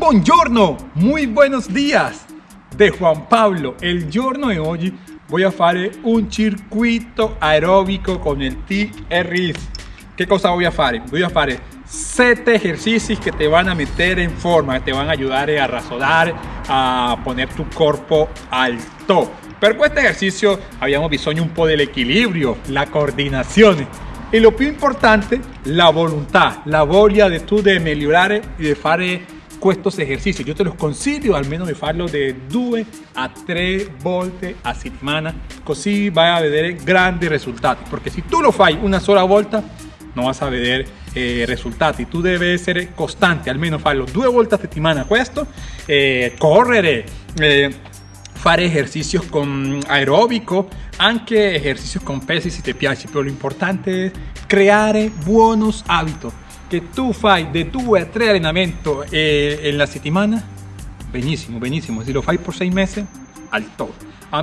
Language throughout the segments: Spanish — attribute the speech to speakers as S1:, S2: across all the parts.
S1: Buongiorno, muy buenos días de Juan Pablo. El giorno de hoy voy a fare un circuito aeróbico con el TRX. ¿Qué cosa voy a fare? Voy a fare 7 ejercicios que te van a meter en forma, que te van a ayudar a rasodar, a poner tu cuerpo alto. Per questo ejercicio abbiamo bisogno un po' dell'equilibrio, la coordinazione e lo più importante, la volontà, la voglia di tu di migliorare e di fare questi esercizi. Io te los consiglio almeno di farlo di 2 a 3 volte a settimana, così vai a vedere grandi risultati. Perché se tu lo fai una sola volta, non vas a vedere eh, risultati. Tu devi essere costante, almeno farlo due volte a settimana questo, eh, correre. Eh, fare ejercicios con aeróbico, anche ejercicios con pesi si te piace, pero lo importante es crear buenos hábitos. Que tú fai de 2 a 3 allenamenti eh, la settimana, benissimo, benissimo. Si lo fai por 6 meses, al top. A,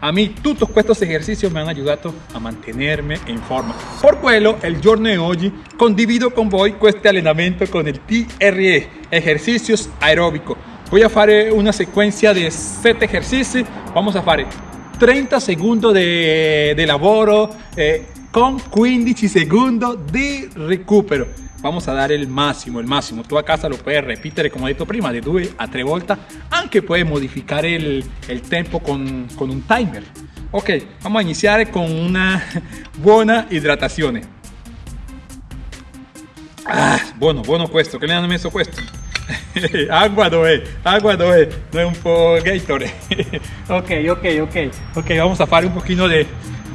S1: a mí todos estos ejercicios me han ayudado a mantenerme en forma. Por quello, el giorno de hoy condivido con voi este allenamento con el TRE, ejercicios aeróbicos voy a fare una secuencia de 7 ejercicios vamos a fare 30 segundos de, de lavoro eh, con 15 segundos de recupero vamos a dare il massimo, il massimo. Tu a casa lo puoi ripetere, come ho detto prima, di due a tre volte, anche puoi modificare il, il tempo con, con, un timer. Ok, vamos a iniziare con una buona idratazione. Ah, buono, buono questo, che ne hanno messo questo? agua dov'è? Agua dov'è? Non è un po' Gatorade. ok, ok, ok. Ok, vamos a fare un pochino di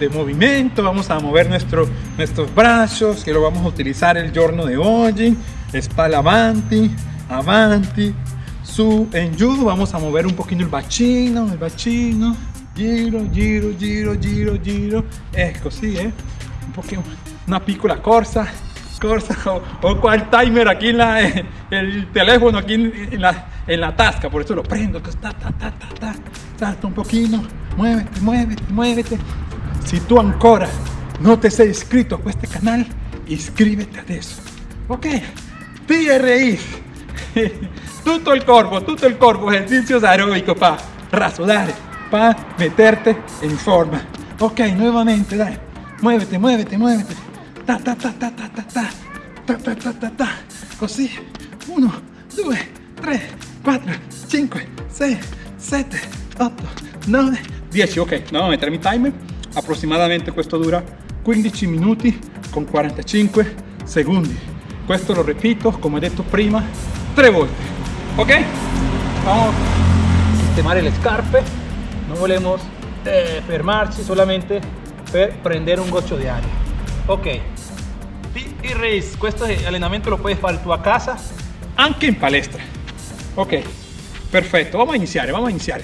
S1: de movimiento, vamos a mover nuestro, nuestros brazos, que lo vamos a utilizar el giorno de hoy. Espalda avanti, avanti, su, en giù, vamos a mover un poquito el bacino, el bacino. Giro, giro, giro, giro, giro. Ecco, sí, eh. Un poquito, una piccola corsa o, cual timer aquí en la, el teléfono aquí en, la, en la tasca, por eso lo prendo, ta, ta, ta, ta, salta un poquito, muévete, muévete, muévete. Si tú ancora no te has inscrito a este canal, inscríbete a eso. Ok, TRI. Tutto el corpo, tutto el corpo, ejercicios aeróbicos pa rasodar, pa meterte en forma. Ok, nuevamente, dale. Muévete, muévete, muévete. Ta ta ta ta ta ta ta. Ta ta ta ta ta. ta, Así. Uno, dos, tres, cuatro, cinco, seis, siete, ocho, nueve, diez. Ok, no, meter mi timer aproximadamente questo dura 15 minuti con 45 secondi questo lo repito come detto prima tre volte ok vamos a sistemare le scarpe no volemos eh, fermarci solamente per prendere un goccio di aria ok. Y race questo allenamento lo puedes fare tu a casa. Anche in palestra. Ok. Perfetto vamos a iniziare vamos a iniziare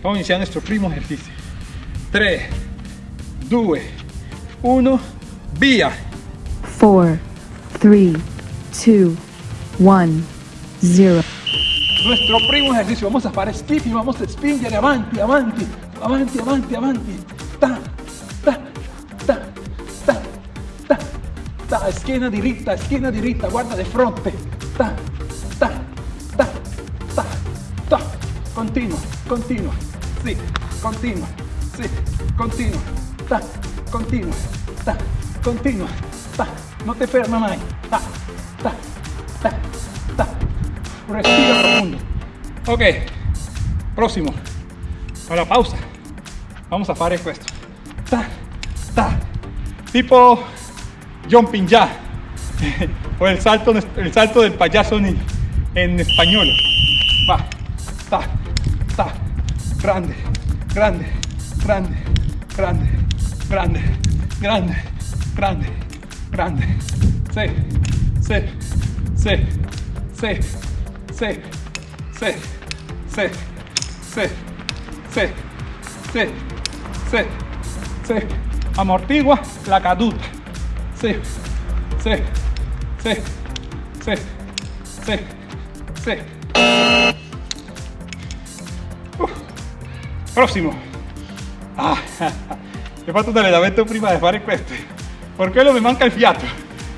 S1: vamos a iniziare nuestro primo ejercicio. 3 2 1 via.
S2: 4 3 2 1 0
S1: nuestro primo ejercicio. Vamos a fare y vamos a spingere avanti avanti. Avanti avanti avanti. Ta ta, schiena diritta, schiena diritta, guarda di fronte, ta, ta, ta, ta, ta, continua, continua, sì, continua, sì, continua, ta, continua, ta, continua, ta, non ti ferma mai, ta, ta, ta, ta, respira profundo. Ok, próximo, para pausa, vamos a fare questo, ta, ta, tipo jumping ya o el salto, el salto del payaso en, en español. Va, ta, ta, grande, grande, grande, grande, grande, grande, grande, grande. Sí, sí, sí, sí, sí, sí, sí, sí, sí, sí, sí, sí. Amortigua la caduta. Sí, sí, sí, sí, sí, sí. Uh, prossimo. Ah, he fatto un allenamento prima di fare questo. Per quello mi manca il fiato.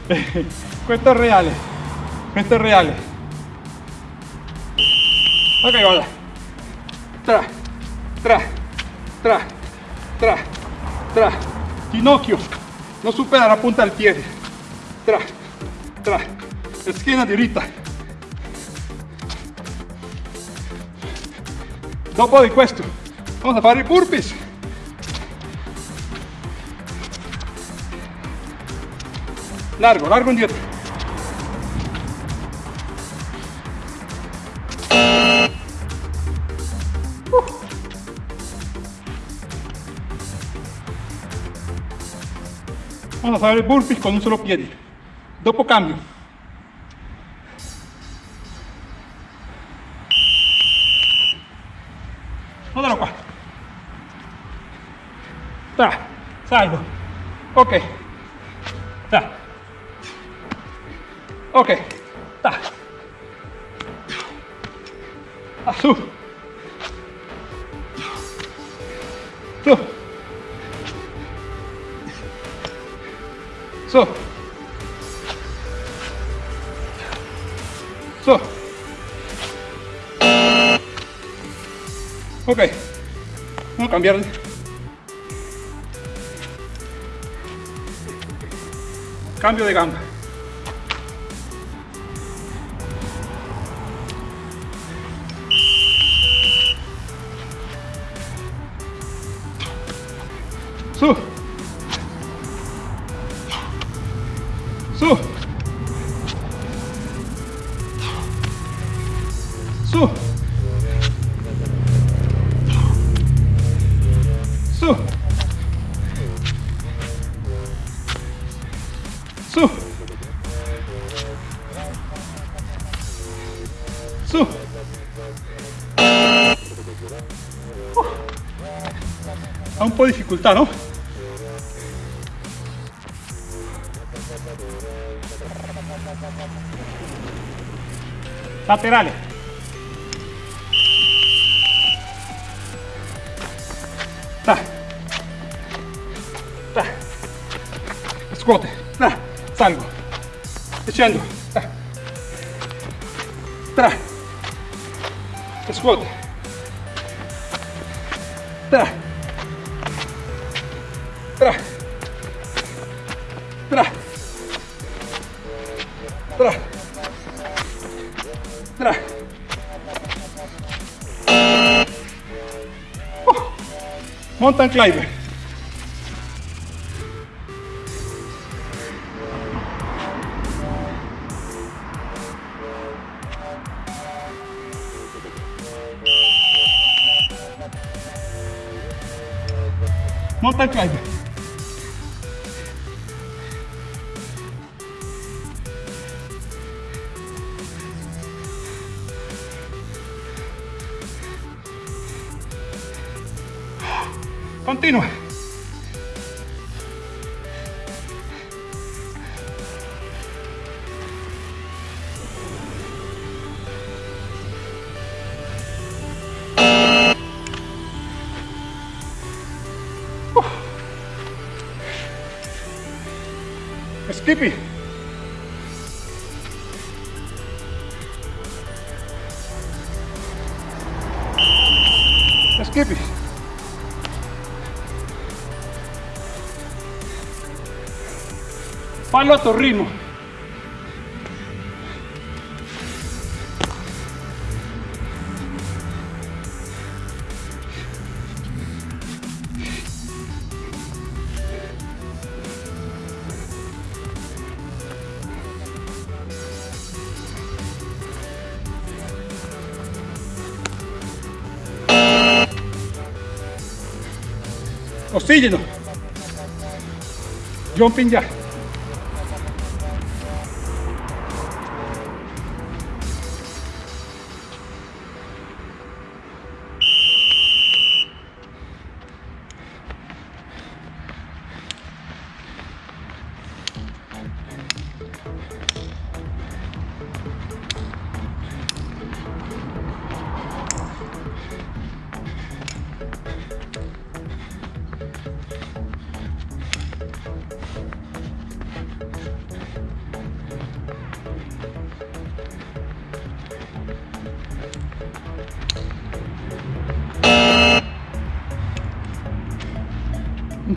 S1: questo è reale. Questo è reale. Ok, vada. Tra, tra, tra, tra, tra. Ginocchio. Non supera la punta del piede. Tra, tra. Schiena diritta. Dopo di questo, vamos a fare i burpees. Largo, largo indietro. Vamos a fare burpees con un solo piede. Dopo cambio. Guardalo qua. Tra, salgo. Ok. Ok. Ta. Su. Su. Su. Su. Ok. Vamos a cambiar. Cambio de gamba. Su. Su. Su. Su. Su. Su. Ha un po' di difficoltà, no? Laterale. Ta. Ta. Scuote. Ta. Salgo. Scendo. Ta. Tra. Scuote. Tra. Tra. Tra. Tra. Tra. Oh. Mountain climber. Mountain climber. Continua. Skippy. Skippy. Fallo a tu ritmo. Oxígeno. Jumping ya.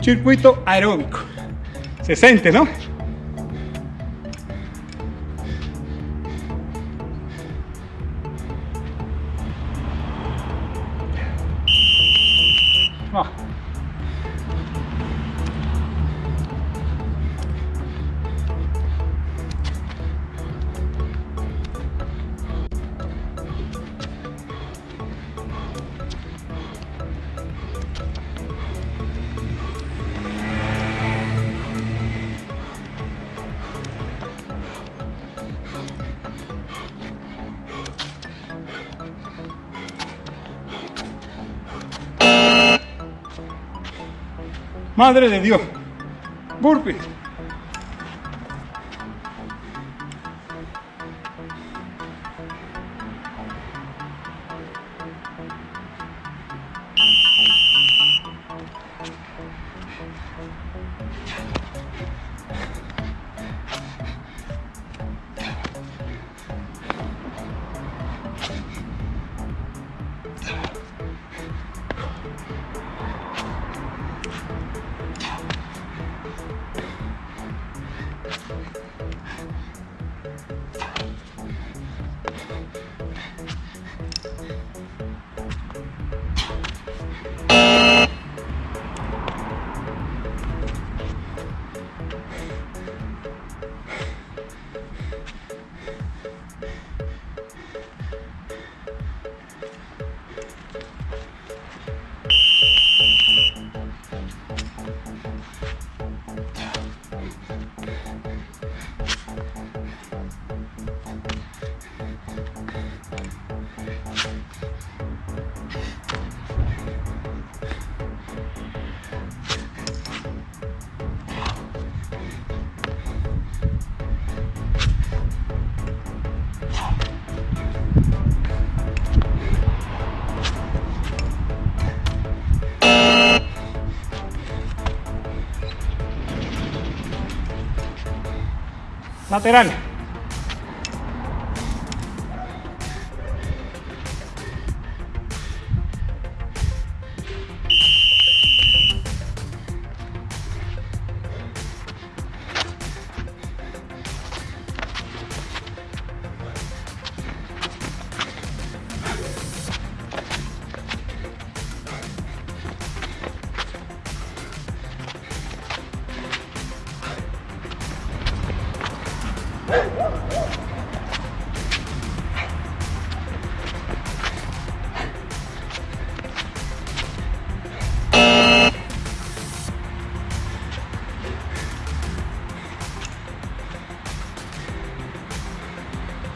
S1: Circuito aeróbico. Se siente, ¿no? Madre de Dios. Burpee. Lateral.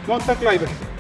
S1: Mountain climber.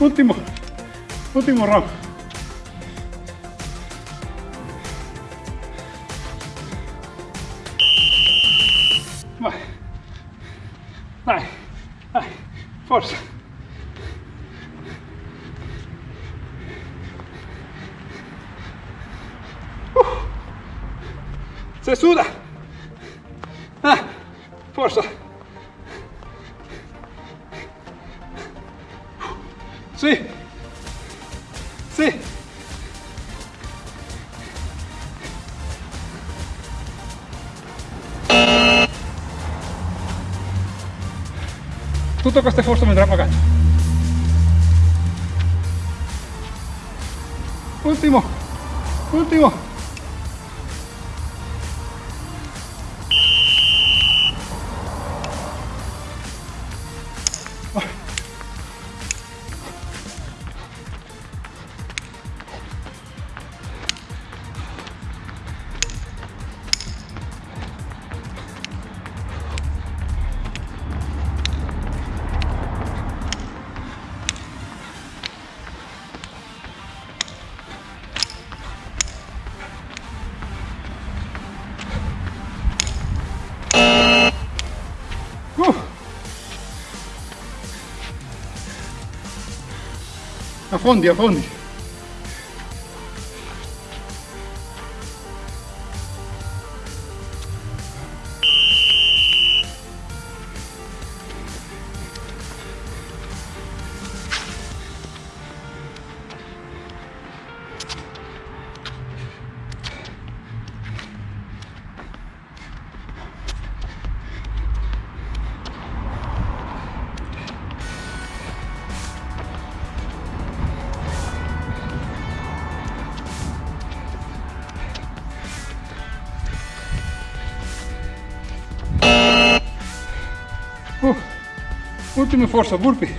S1: Último, último round. Sì. Sì. Tutto questo sforzo mi andrà pagato. Ultimo. Ultimo. Afunde, afunde. me força, burpe.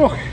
S1: Ok.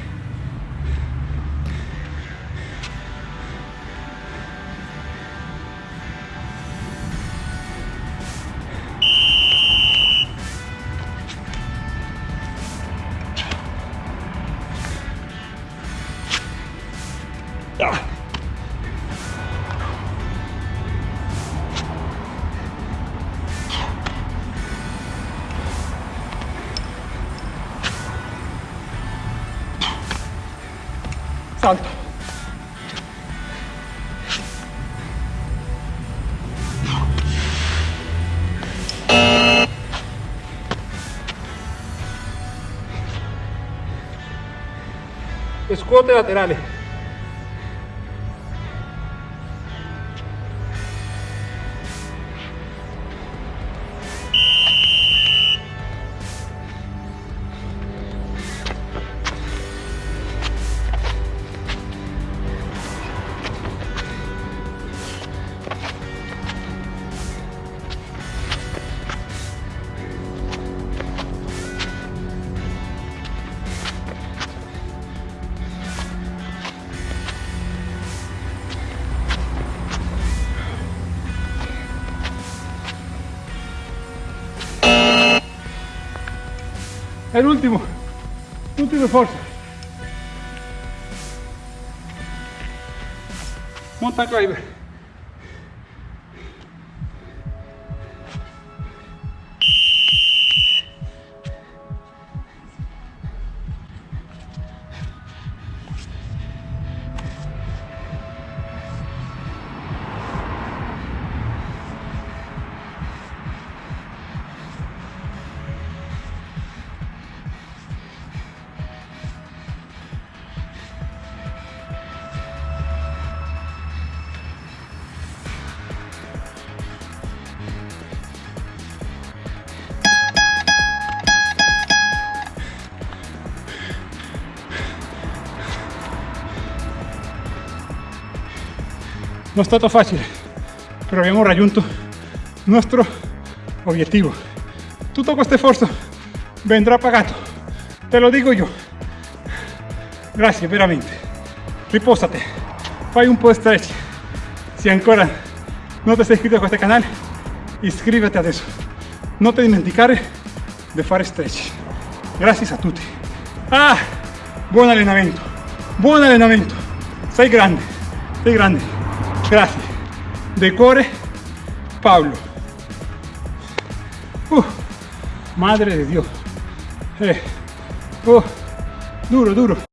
S1: iskoota inaad El último. Último esfuerzo. Mountain climber. No è stato facile, però abbiamo raggiunto il nostro obiettivo. Tutto questo sforzo vendrà pagato, te lo dico io. Grazie veramente. Riposate, fai un po' di stretch. Se ancora non ti sei iscritto a questo canale, iscriviti adesso. Non ti dimenticare di fare stretch. Grazie a tutti. Ah, buon allenamento, buon allenamento. Sei grande, sei grande. Grazie. De cuore, Pablo. Uh, madre de Dios. Eh. Duro, duro.